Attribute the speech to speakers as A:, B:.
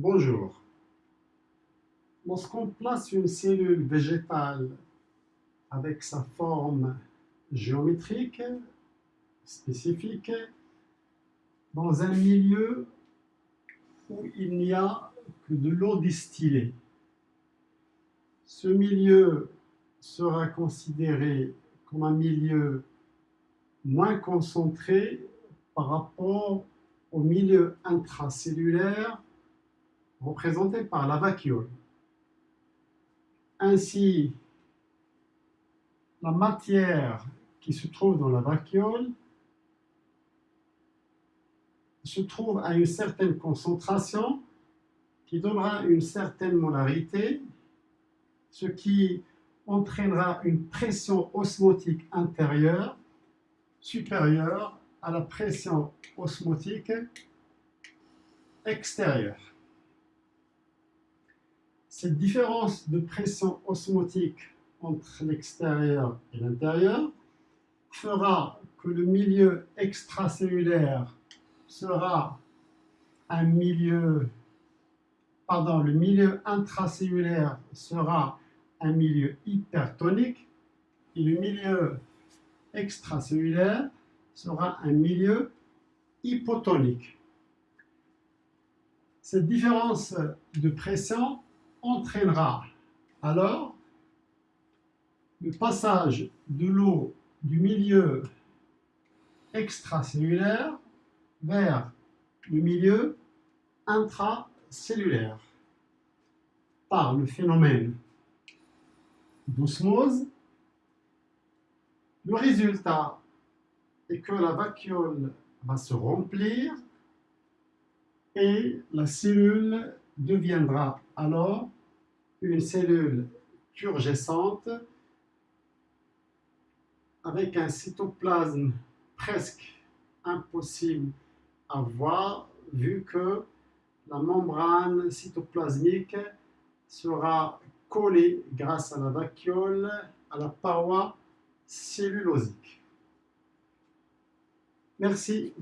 A: Bonjour. Lorsqu'on place une cellule végétale avec sa forme géométrique spécifique dans un milieu où il n'y a que de l'eau distillée, ce milieu sera considéré comme un milieu moins concentré par rapport au milieu intracellulaire représenté par la vacuole. Ainsi, la matière qui se trouve dans la vacuole se trouve à une certaine concentration qui donnera une certaine molarité, ce qui entraînera une pression osmotique intérieure supérieure à la pression osmotique extérieure. Cette différence de pression osmotique entre l'extérieur et l'intérieur fera que le milieu extracellulaire sera un milieu, intracellulaire sera un milieu hypertonique et le milieu extracellulaire sera un milieu hypotonique. Cette différence de pression entraînera alors le passage de l'eau du milieu extracellulaire vers le milieu intracellulaire par le phénomène d'osmose. Le résultat est que la vacuole va se remplir et la cellule deviendra alors une cellule turgescente avec un cytoplasme presque impossible à voir vu que la membrane cytoplasmique sera collée grâce à la vacuole à la paroi cellulosique. Merci.